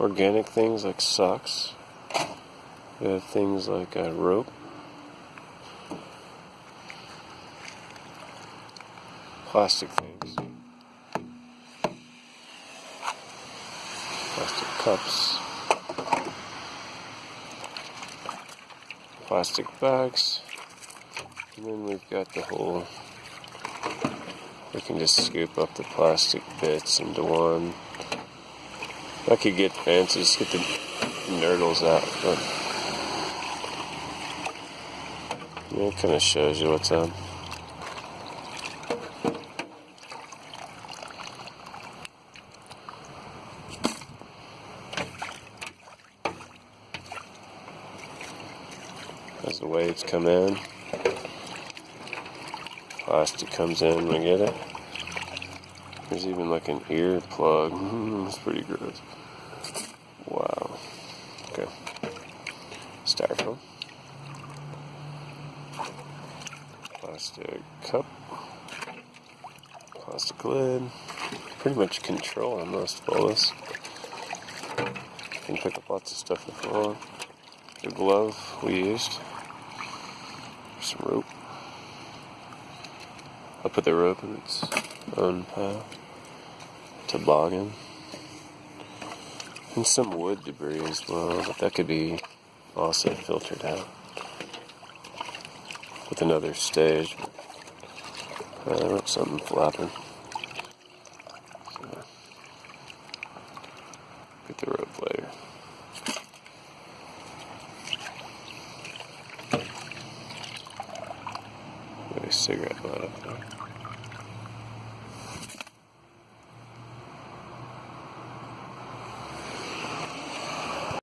organic things like socks. We have things like a rope. Plastic things. Plastic cups. Plastic bags. And then we've got the whole we can just scoop up the plastic bits into one. I could get just get the nurdles out, but it kind of shows you what's up. As the waves come in, plastic comes in, we get it. There's even like an ear plug. Mm, it's pretty gross. Wow. Okay. Styrofoam. Plastic cup. Plastic lid. Pretty much control on most of all this. Can pick up lots of stuff if you want. The glove we used. Some rope. I'll put the rope in its pile. Toboggan. And some wood debris as well, but that could be also filtered out with another stage. Uh, something flapping. Get the rope later. A cigarette light up there.